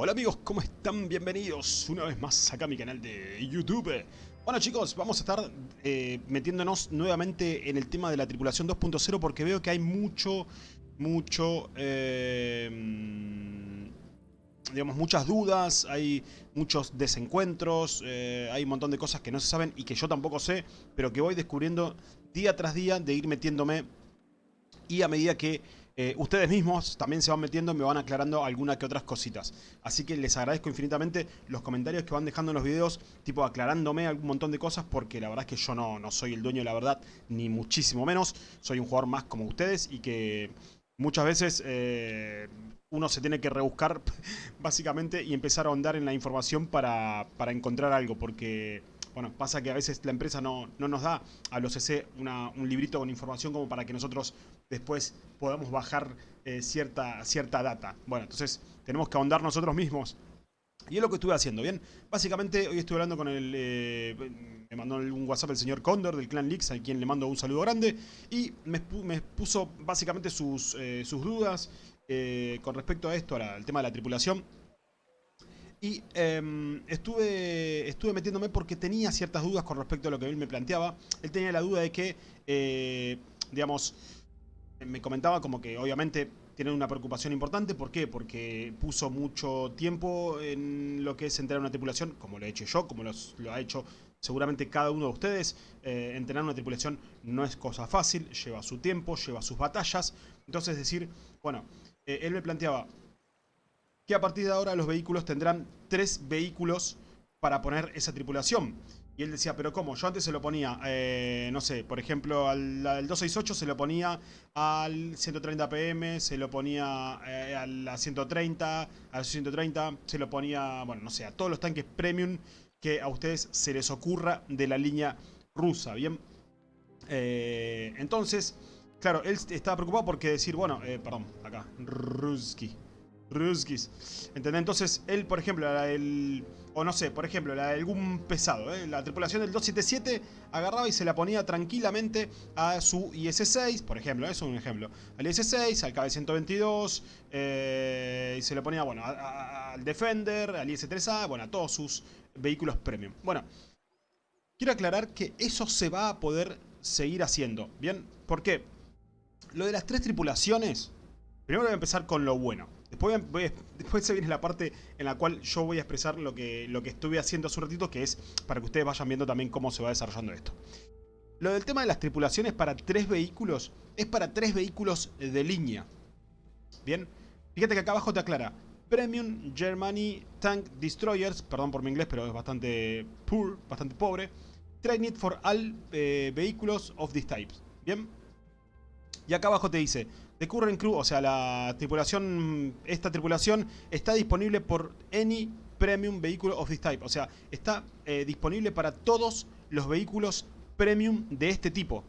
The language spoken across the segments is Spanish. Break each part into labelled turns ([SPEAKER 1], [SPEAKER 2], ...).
[SPEAKER 1] Hola amigos, ¿cómo están? Bienvenidos una vez más acá a mi canal de YouTube. Bueno chicos, vamos a estar eh, metiéndonos nuevamente en el tema de la tripulación 2.0 porque veo que hay mucho, mucho, eh, digamos, muchas dudas, hay muchos desencuentros, eh, hay un montón de cosas que no se saben y que yo tampoco sé, pero que voy descubriendo día tras día de ir metiéndome y a medida que eh, ustedes mismos también se van metiendo y me van aclarando alguna que otras cositas. Así que les agradezco infinitamente los comentarios que van dejando en los videos, tipo aclarándome algún montón de cosas, porque la verdad es que yo no, no soy el dueño de la verdad, ni muchísimo menos. Soy un jugador más como ustedes y que muchas veces eh, uno se tiene que rebuscar básicamente y empezar a ahondar en la información para, para encontrar algo, porque bueno, pasa que a veces la empresa no, nos da a los CC un librito con información como para que nosotros después podamos bajar eh, cierta, cierta data. Bueno, entonces tenemos que ahondar nosotros mismos. Y es lo que estuve haciendo, ¿bien? Básicamente hoy estuve hablando con el... Eh, me mandó un WhatsApp el señor Condor del Clan Leaks, a quien le mando un saludo grande. Y me, puso básicamente sus, eh, sus dudas con respecto a esto, al tema de la tripulación. Y em, estuve, estuve metiéndome porque tenía ciertas dudas con respecto a lo que él me planteaba. Él tenía la duda de que, eh, digamos, me comentaba como que obviamente tiene una preocupación importante. ¿Por qué? Porque puso mucho tiempo en lo que es entrenar una tripulación, como lo he hecho yo, como lo ha hecho seguramente cada uno de ustedes. Eh, entrenar una tripulación no es cosa fácil, lleva su tiempo, lleva sus batallas. Entonces decir, bueno, eh, él me planteaba, que a partir de ahora los vehículos tendrán tres vehículos para poner esa tripulación. Y él decía, pero ¿cómo? Yo antes se lo ponía, eh, no sé, por ejemplo, al, 268 se lo ponía al 130 PM, se lo ponía eh, al 130, al 130, se lo ponía, bueno, no sé, a todos los tanques premium que a ustedes se les ocurra de la línea rusa, ¿bien? Eh, entonces, claro, él estaba preocupado porque decir, bueno, perdón, acá, Ruski, Ruskis. ¿Entendés? Entonces, él, por ejemplo, el... O no sé, por ejemplo, la, algún pesado, ¿eh? la tripulación del 277 agarraba y se la ponía tranquilamente a su IS-6, por ejemplo, eso es un ejemplo. Al IS-6, al KB-122, eh, y se le ponía, bueno, al Defender, al IS-3A, bueno, a todos sus vehículos premium. Bueno, quiero aclarar que eso se va a poder seguir haciendo, ¿bien? ¿Por qué? Lo de las tres tripulaciones, primero voy a empezar con lo bueno. Después, se viene la parte en la cual yo voy a expresar lo que, lo que estuve haciendo hace un ratito, que es para que ustedes vayan viendo también cómo se va desarrollando esto. Lo del tema de las tripulaciones para tres vehículos, es para tres vehículos de línea. Bien, fíjate que acá abajo te aclara. Premium Germany Tank Destroyers, perdón por mi inglés, pero es bastante poor, bastante pobre. Trained for all eh, vehicles of this type. Bien. Y acá abajo te dice, The current crew, o sea, la tripulación, esta tripulación está disponible por any premium vehicle of this type. O sea, está eh, disponible para todos los vehículos premium de este tipo.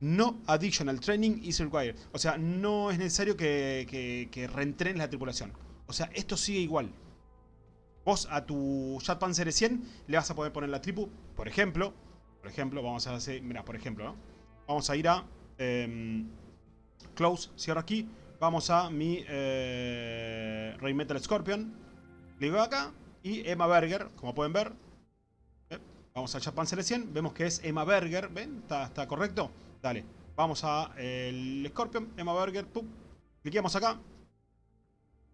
[SPEAKER 1] No additional training is required. O sea, no es necesario que, que, reentrenes la tripulación. O sea, esto sigue igual. Vos a tu Jet Panzer 100 le vas a poder poner la tripu, por ejemplo. Por ejemplo, vamos a hacer, mira, por ejemplo, ¿no? Vamos a ir a Em, close, cierro aquí. Vamos a mi eh, Metal Scorpion. Le acá. Y Emma Berger, como pueden ver. Eh, vamos a Japan 100. Vemos que es Emma Berger. ¿Ven? ¿Está, correcto? Dale. Vamos a el Scorpion. Emma Berger. Pum. Cliqueamos acá.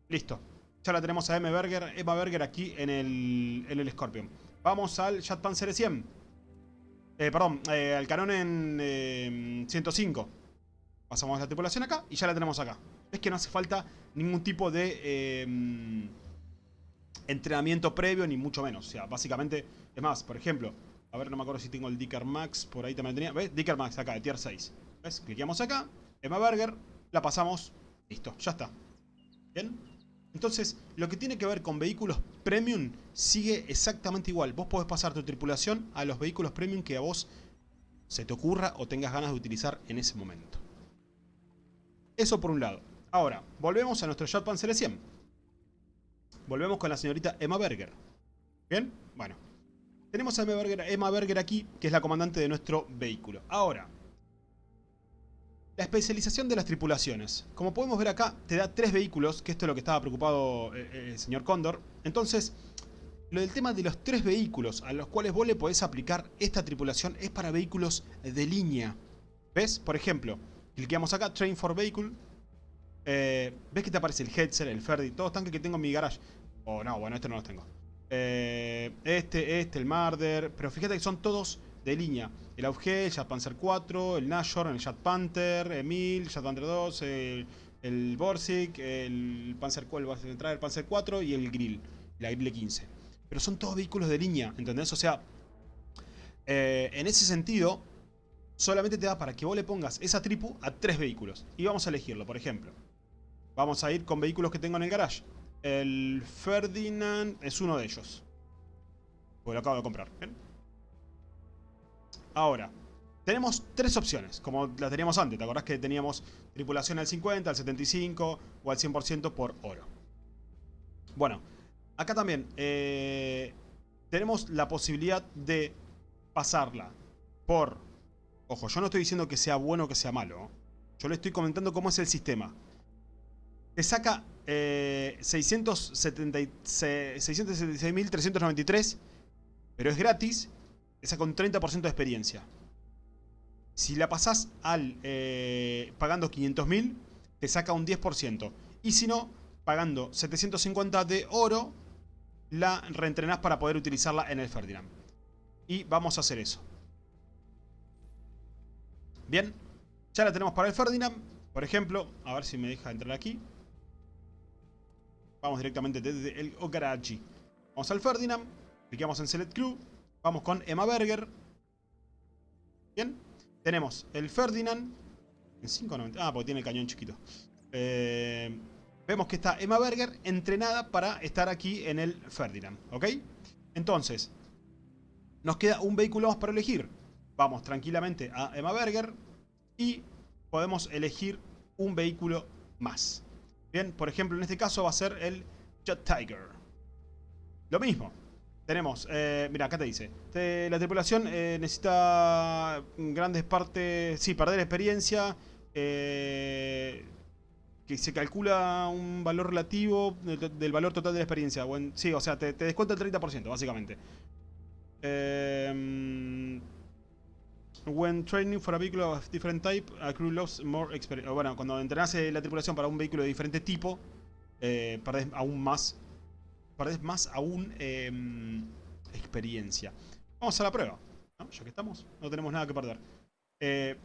[SPEAKER 1] Listo. Ya la tenemos a Emma Berger, Emma Berger aquí en el, en el Scorpion. Vamos al Panzer 100. Eh, perdón, eh, al canon en 105. Eh, Pasamos la tripulación acá y ya la tenemos acá. Es que no hace falta ningún tipo de entrenamiento previo, ni mucho menos. O sea, básicamente, es más, por ejemplo, a ver, no me acuerdo si tengo el Dicker Max, por ahí también tenía. ¿Ves? Dicker Max acá, de tier 6. ¿Ves? Cliqueamos acá, Emma Berger, la pasamos, listo, ya está. ¿Bien? Entonces, lo que tiene que ver con vehículos premium sigue exactamente igual. Vos podés pasar tu tripulación a los vehículos premium que a vos se te ocurra o tengas ganas de utilizar en ese momento. Eso por un lado. Ahora, volvemos a nuestro Jet Panzer 100. Volvemos con la señorita Emma Berger. ¿Bien? Bueno. Tenemos a Emma Berger, Emma Berger aquí, que es la comandante de nuestro vehículo. Ahora, La especialización de las tripulaciones. Como podemos ver acá, te da tres vehículos, que esto es lo que estaba preocupado eh, eh, el señor Cóndor. Entonces, lo del tema de los tres vehículos a los cuales vos le podés aplicar esta tripulación es para vehículos de línea. ¿Ves? Por ejemplo, cliqueamos acá, Train for Vehicle. Eh, ¿Ves que te aparece el Hetzer, el Ferdi? Todos tanques que tengo en mi garage. Oh, no, bueno, este no los tengo. Este, este, el Marder. Pero fíjate que son todos de línea. El Auge, el Jet Panzer 4, el Nashor, el Jet Panther, Emil, Jet Panther 2, el, el el Panzer, el, el Panzer 4 y el Grill, la Grill 15. Pero son todos vehículos de línea, ¿entendés? O sea, eh, en ese sentido, solamente te da para que vos le pongas esa tripu a tres vehículos. Y vamos a elegirlo, por ejemplo. Vamos a ir con vehículos que tengo en el garage. El Ferdinand es uno de ellos. Porque lo acabo de comprar. Ahora, tenemos tres opciones, como las teníamos antes. ¿Te acordás que teníamos tripulación al 50, al 75 o al 100% por oro? Bueno, acá también eh, tenemos la posibilidad de pasarla por... Ojo, yo no estoy diciendo que sea bueno o que sea malo. Yo le estoy comentando cómo es el sistema. Te saca eh, 676.393, pero es gratis. Te saca un 30% de experiencia. Si la pasás al eh, pagando 500.000, te saca un 10%. Y si no, pagando 750 de oro, la reentrenás para poder utilizarla en el Ferdinand. Y vamos a hacer eso. Bien, ya la tenemos para el Ferdinand. Por ejemplo, a ver si me deja entrar aquí. Vamos directamente desde el Okarachi. Vamos al Ferdinand. Clicamos en Select Crew. Vamos con Emma Berger. Bien. Tenemos el Ferdinand. En 5.90. Ah, porque tiene el cañón chiquito. Eh, vemos que está Emma Berger entrenada para estar aquí en el Ferdinand. ¿Ok? Entonces, nos queda un vehículo más para elegir. Vamos tranquilamente a Emma Berger. Y podemos elegir un vehículo más. Bien, por ejemplo, en este caso va a ser el Jet Tiger. Lo mismo. Tenemos, eh, mira, acá te dice, la tripulación eh, necesita grandes partes, sí, perder experiencia, eh, que se calcula un valor relativo del, valor total de la experiencia. sí, o sea, te, descuenta el 30%, básicamente. When training for a vehicle of different type, a lost more experience. Bueno, cuando entrenas la tripulación para un vehículo de diferente tipo, eh, perdés aún más. Perdés más aún em, experiencia. Vamos a la prueba. Ya que estamos, no tenemos nada que perder. Eh,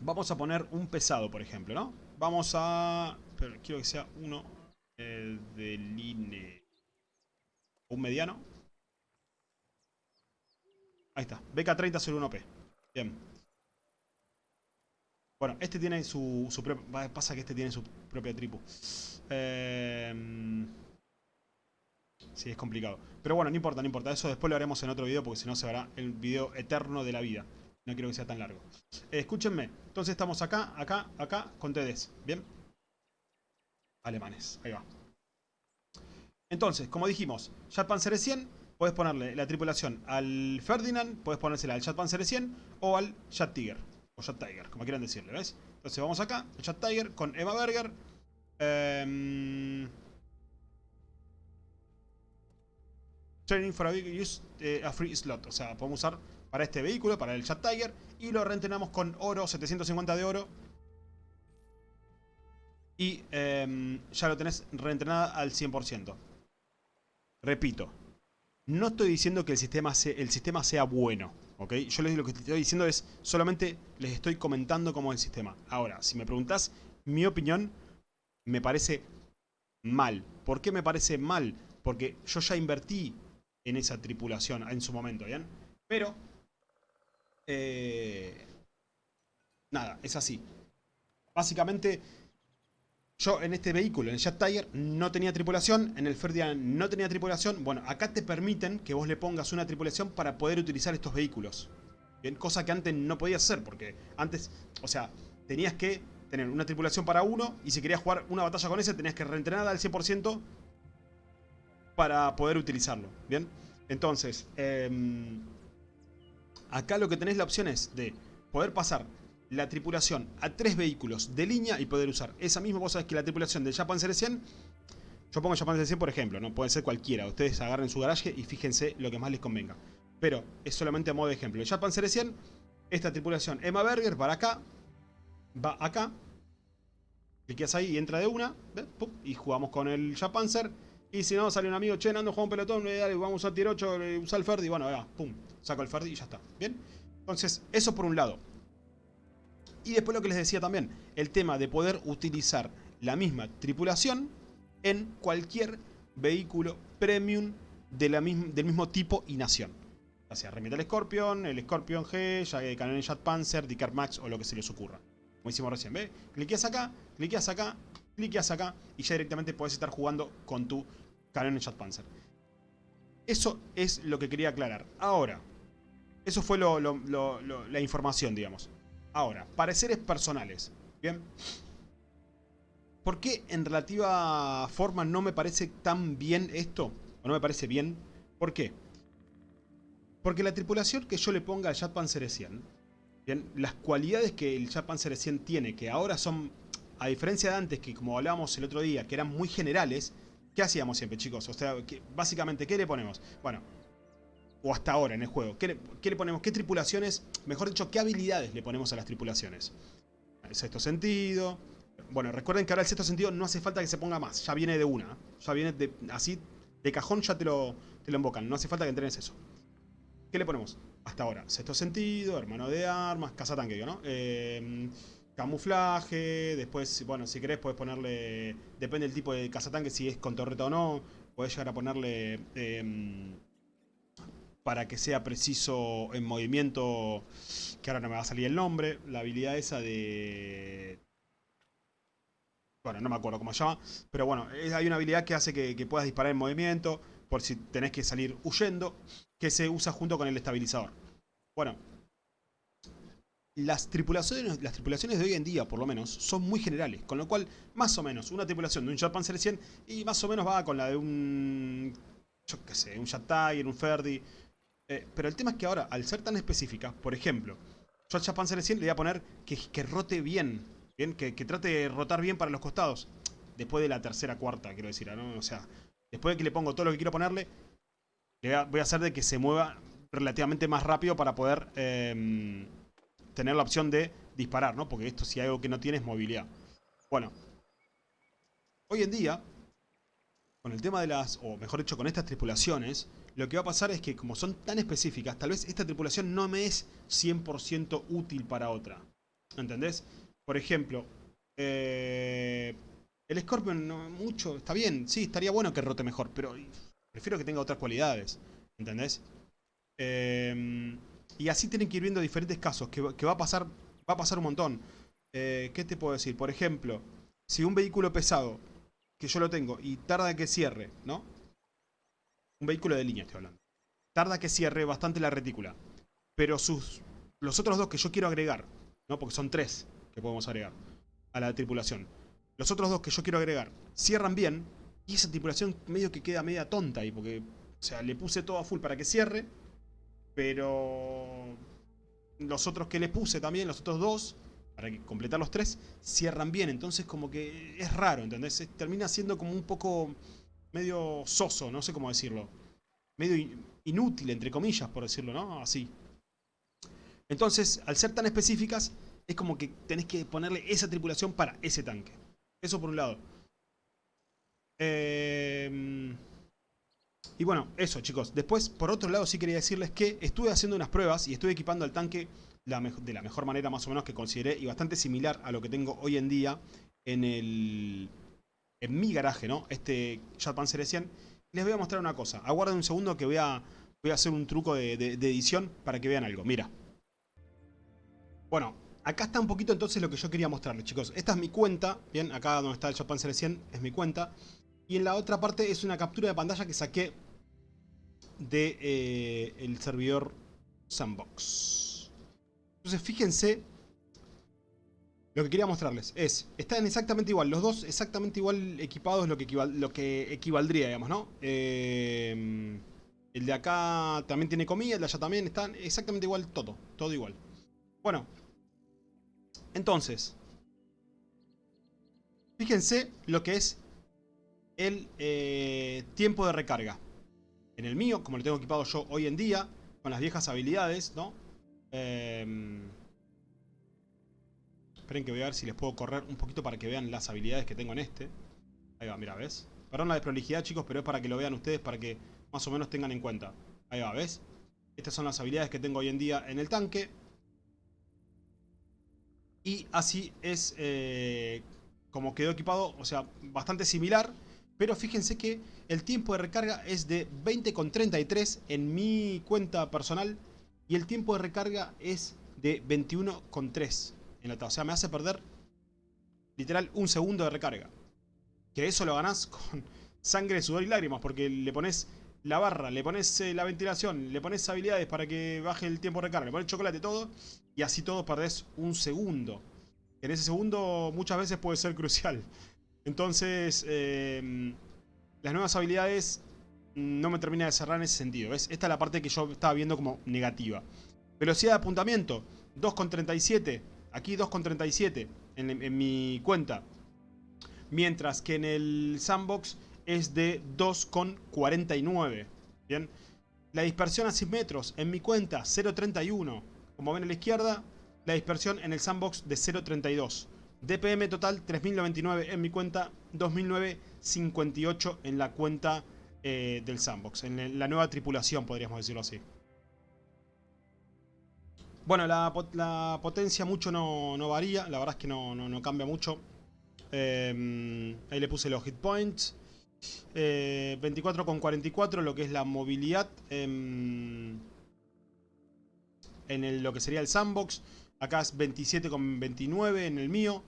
[SPEAKER 1] vamos a poner un pesado, por ejemplo, ¿no? Vamos a... Pero quiero que sea uno eh, de línea. Un mediano. Ahí está. BK30 sobre 1P. Bien. Bueno, este tiene su, su propia... Pasa que este tiene su propia tripu. Eh, sí, es complicado. Pero bueno, no importa, no importa. Eso después lo haremos en otro video porque si no se hará el video eterno de la vida. No quiero que sea tan largo. Eh, escúchenme. Entonces estamos acá, acá, acá con TDs. ¿Bien? Alemanes. Ahí va. Entonces, como dijimos, Jet Panzer 100 puedes ponerle la tripulación al Ferdinand, puedes ponérsela al Jet Panzer 100 o al Jet Tiger. O Jet Tiger, como quieran decirle, ¿ves? Entonces vamos acá, el Jet Tiger con Emma Berger. Em, training for a use eh, a free slot. O sea, podemos usar para este vehículo, para el Jet Tiger. Y lo reentrenamos con oro, 750 de oro. Y em, ya lo tenés reentrenada al 100%. Repito, no estoy diciendo que el sistema, sea, el sistema sea bueno, ¿ok? Yo lo que estoy diciendo es, solamente les estoy comentando cómo es el sistema. Ahora, si me preguntás, mi opinión me parece mal. ¿Por qué me parece mal? Porque yo ya invertí en esa tripulación en su momento, ¿bien? Pero, eh, nada, es así. Básicamente yo en este vehículo, en el Jet Tiger, no tenía tripulación. En el Ferdinand no tenía tripulación. Bueno, acá te permiten que vos le pongas una tripulación para poder utilizar estos vehículos. Bien, cosa que antes no podías hacer porque antes, o sea, tenías que tener una tripulación para uno y si querías jugar una batalla con ese tenías que reentrenar al 100% para poder utilizarlo. Bien, entonces, em, acá lo que tenés la opción es de poder pasar la tripulación a tres vehículos de línea y poder usar esa misma. Sabés que la tripulación del Japan 100 yo pongo Japan 100 por ejemplo, no puede ser cualquiera. Ustedes agarren su garaje y fíjense lo que más les convenga. Pero es solamente a modo de ejemplo. El Japan 100 esta tripulación Emma Berger para acá, va acá, cliqueas ahí y entra de una, y jugamos con el Japanzer. Y si no, sale un amigo, che, ando, juego un pelotón, dale, vamos a tier 8, usa el Ferdi, bueno, ya, pum, saco el Ferdi y ya está, ¿bien? Entonces, eso por un lado. Y después lo que les decía también, el tema de poder utilizar la misma tripulación en cualquier vehículo premium de la del mismo tipo y nación. Ya sea el Scorpion, el Scorpion G, ya Canon Jet Panzer, Dicar Max o lo que se les ocurra. Como hicimos recién, ¿ves? Cliqueas acá, cliqueas acá, cliqueas acá y ya directamente puedes estar jugando con tu Canon Jet Panzer. Eso es lo que quería aclarar. Ahora, eso fue la información, digamos. Ahora, pareceres personales. Bien. ¿Por qué en relativa forma no me parece tan bien esto? ¿O no me parece bien? ¿Por qué? Porque la tripulación que yo le ponga al Jet Panzer 100, bien, las cualidades que el Jet Panzer 100 tiene, que ahora son, a diferencia de antes, que como hablábamos el otro día, que eran muy generales, ¿qué hacíamos siempre, chicos? O sea, básicamente, ¿qué le ponemos? Bueno, o hasta ahora en el juego, ¿qué le, ponemos? ¿Qué tripulaciones, mejor dicho, qué habilidades le ponemos a las tripulaciones? Sexto sentido. Bueno, recuerden que ahora el sexto sentido no hace falta que se ponga más, ya viene de una. Ya viene de, así, de cajón ya te lo, te lo invocan, no hace falta que entrenes eso. ¿Qué le ponemos? Hasta ahora, sexto sentido, hermano de armas, cazatanque, ¿no? Eh, camuflaje, después, bueno, si querés puedes ponerle, depende del tipo de cazatanque, si es con torreta o no, puedes llegar a ponerle... Em, para que sea preciso en movimiento, que ahora no me va a salir el nombre, la habilidad esa de... Bueno, no me acuerdo cómo se llama, pero bueno, hay una habilidad que hace que, puedas disparar en movimiento, por si tenés que salir huyendo, que se usa junto con el estabilizador. Bueno, las tripulaciones, de hoy en día, por lo menos, son muy generales. Con lo cual, más o menos, una tripulación de un Jet Panzer 100 y más o menos va con la de un... Yo qué sé, un Jet Tiger, un Ferdi, eh, pero el tema es que ahora, al ser tan específica, por ejemplo, yo al Japan 100 le voy a poner que, rote bien, bien que, trate de rotar bien para los costados. Después de la tercera, cuarta, quiero decir. O sea, después de que le pongo todo lo que quiero ponerle, le voy a, hacer de que se mueva relativamente más rápido para poder em, tener la opción de disparar, ¿no? Porque esto si hay algo que no tiene es movilidad. Bueno, hoy en día, con el tema de las, o mejor dicho, con estas tripulaciones, lo que va a pasar es que como son tan específicas, tal vez esta tripulación no me es 100% útil para otra. ¿Entendés? Por ejemplo, eh, el Scorpion no, mucho, está bien, sí, estaría bueno que rote mejor, pero prefiero que tenga otras cualidades. ¿Entendés? Em, y así tienen que ir viendo diferentes casos, que, va, a pasar, va a pasar un montón. Eh, ¿Qué te puedo decir? Por ejemplo, si un vehículo pesado, que yo lo tengo, y tarda que cierre, ¿no? Un vehículo de línea estoy hablando. Tarda que cierre bastante la retícula. Pero sus, los otros dos que yo quiero agregar, ¿no? Porque son tres que podemos agregar a la tripulación. Los otros dos que yo quiero agregar cierran bien. Y esa tripulación medio que queda media tonta ahí. Porque, o sea, le puse todo a full para que cierre. Pero los otros que le puse también, los otros dos, para completar los tres, cierran bien. Entonces como que es raro, ¿entendés? Termina siendo como un poco medio soso, no sé cómo decirlo. Medio inútil, entre comillas, por decirlo, ¿no? Así. Entonces, al ser tan específicas, es como que tenés que ponerle esa tripulación para ese tanque. Eso por un lado. Em, y bueno, eso chicos. Después, por otro lado, sí quería decirles que estuve haciendo unas pruebas y estuve equipando al tanque de la mejor manera más o menos que consideré y bastante similar a lo que tengo hoy en día en el en mi garaje, ¿no? Este Jet Panzer 100. Les voy a mostrar una cosa. Aguarden un segundo que voy a, voy a hacer un truco de, edición para que vean algo. Mira. Bueno, acá está un poquito entonces lo que yo quería mostrarles, chicos. Esta es mi cuenta. Bien, acá donde está el Panzer 100 es mi cuenta. Y en la otra parte es una captura de pantalla que saqué de eh, el servidor Sandbox. Entonces fíjense lo que quería mostrarles es, están exactamente igual, los dos exactamente igual equipados, lo que, lo que equivaldría, digamos, ¿no? Em, el de acá también tiene comida, el de allá también, están exactamente igual todo, todo igual. Bueno, Entonces, fíjense lo que es el eh, tiempo de recarga. En el mío, como lo tengo equipado yo hoy en día, con las viejas habilidades, ¿no? Eh, esperen que voy a ver si les puedo correr un poquito para que vean las habilidades que tengo en este. Ahí va, mira, ¿ves? Perdón la desprolijidad, chicos, pero es para que lo vean ustedes, para que más o menos tengan en cuenta. Ahí va, ¿ves? Estas son las habilidades que tengo hoy en día en el tanque. Y así es eh, como quedó equipado, o sea, bastante similar. Pero fíjense que el tiempo de recarga es de 20,33 en mi cuenta personal. Y el tiempo de recarga es de 21,3 en la O sea, me hace perder literal un segundo de recarga. Que eso lo ganás con sangre, sudor y lágrimas. Porque le pones la barra, le pones eh, la ventilación, le pones habilidades para que baje el tiempo de recarga, le pones chocolate, todo. Y así todo perdés un segundo. En ese segundo muchas veces puede ser crucial. Entonces, eh, las nuevas habilidades no me termina de cerrar en ese sentido. Esta es la parte que yo estaba viendo como negativa. Velocidad de apuntamiento, 2,37. Aquí 2,37 en, en mi cuenta. Mientras que en el sandbox es de 2,49. Bien. La dispersión a 100 metros en mi cuenta 0,31. Como ven a la izquierda, la dispersión en el sandbox de 0,32. DPM total 3099 en mi cuenta, 2009-58 en la cuenta eh, del sandbox, en la nueva tripulación podríamos decirlo así. Bueno, la, potencia mucho no, varía, la verdad es que no, cambia mucho. Em, ahí le puse los hit points. 24,44 eh, lo que es la movilidad en, en lo que sería el sandbox. Acá es 27,29 en el mío.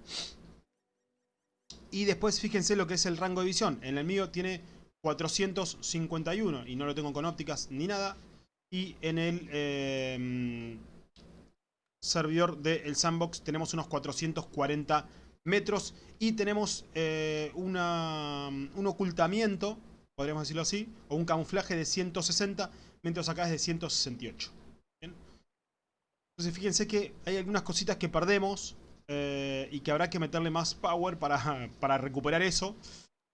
[SPEAKER 1] Y después fíjense lo que es el rango de visión. En el mío tiene 451 y no lo tengo con ópticas ni nada. Y en el em, servidor del sandbox tenemos unos 440 metros y tenemos eh, una, un ocultamiento, podríamos decirlo así, o un camuflaje de 160, mientras acá es de 168. Entonces fíjense que hay algunas cositas que perdemos eh, y que habrá que meterle más power para, para recuperar eso.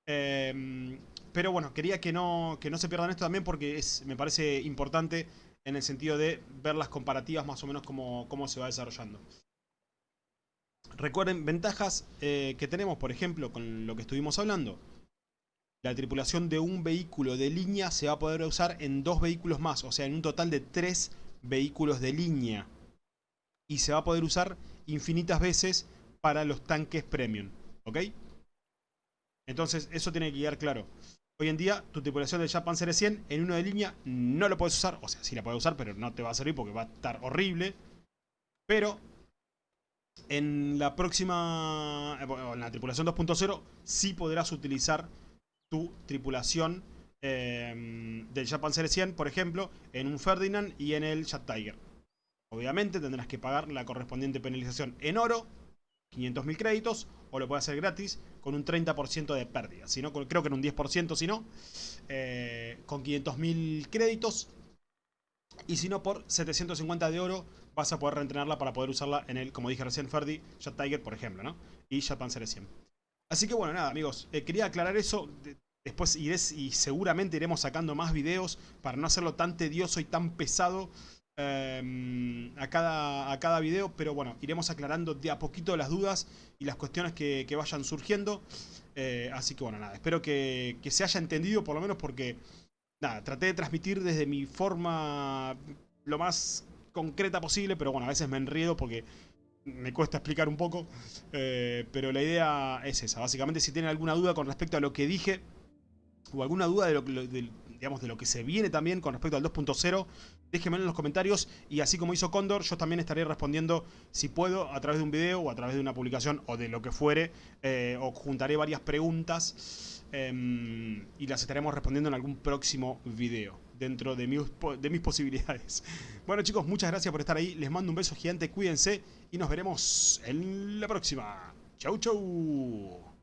[SPEAKER 1] Em, pero bueno, quería que no, que no se pierdan esto también porque es, me parece importante en el sentido de ver las comparativas más o menos cómo, cómo se va desarrollando. Recuerden, ventajas eh, que tenemos, por ejemplo, con lo que estuvimos hablando. La tripulación de un vehículo de línea se va a poder usar en dos vehículos más, o sea, en un total de tres vehículos de línea y se va a poder usar infinitas veces para los tanques premium. ¿Ok? Entonces eso tiene que quedar claro. Hoy en día tu tripulación de Japan Series 100 en uno de línea no lo puedes usar. O sea, sí la puedes usar pero no te va a servir porque va a estar horrible. Pero en la próxima, eh, en la tripulación 2.0 sí podrás utilizar tu tripulación eh, del Japan Series 100, por ejemplo, en un Ferdinand y en el Jet Tiger. Obviamente tendrás que pagar la correspondiente penalización en oro, 500.000 créditos, o lo puedes hacer gratis con un 30% de pérdida. Si no, creo que en un 10% si no, eh, con 500.000 créditos. Y si no, por 750 de oro vas a poder reentrenarla para poder usarla en el, como dije recién, Ferdi, Jet Tiger, por ejemplo, ¿no? Y Jet Panzer 100. Así que bueno, nada, amigos, eh, quería aclarar eso. Después iré y seguramente iremos sacando más videos para no hacerlo tan tedioso y tan pesado Em, a, cada, a cada video, pero bueno, iremos aclarando de a poquito las dudas y las cuestiones que, vayan surgiendo. Eh, así que bueno, nada, espero que, se haya entendido por lo menos porque, nada, traté de transmitir desde mi forma lo más concreta posible, pero bueno, a veces me enriedo porque me cuesta explicar un poco, eh, pero la idea es esa. Básicamente, si tienen alguna duda con respecto a lo que dije, o alguna duda de lo, digamos, de lo que se viene también con respecto al 2.0, déjenmelo en los comentarios y así como hizo Condor, yo también estaré respondiendo si puedo a través de un video o a través de una publicación o de lo que fuere, eh, o juntaré varias preguntas em, y las estaremos respondiendo en algún próximo video dentro de mis, de mis posibilidades. Bueno chicos, muchas gracias por estar ahí, les mando un beso gigante, cuídense y nos veremos en la próxima. Chau chau.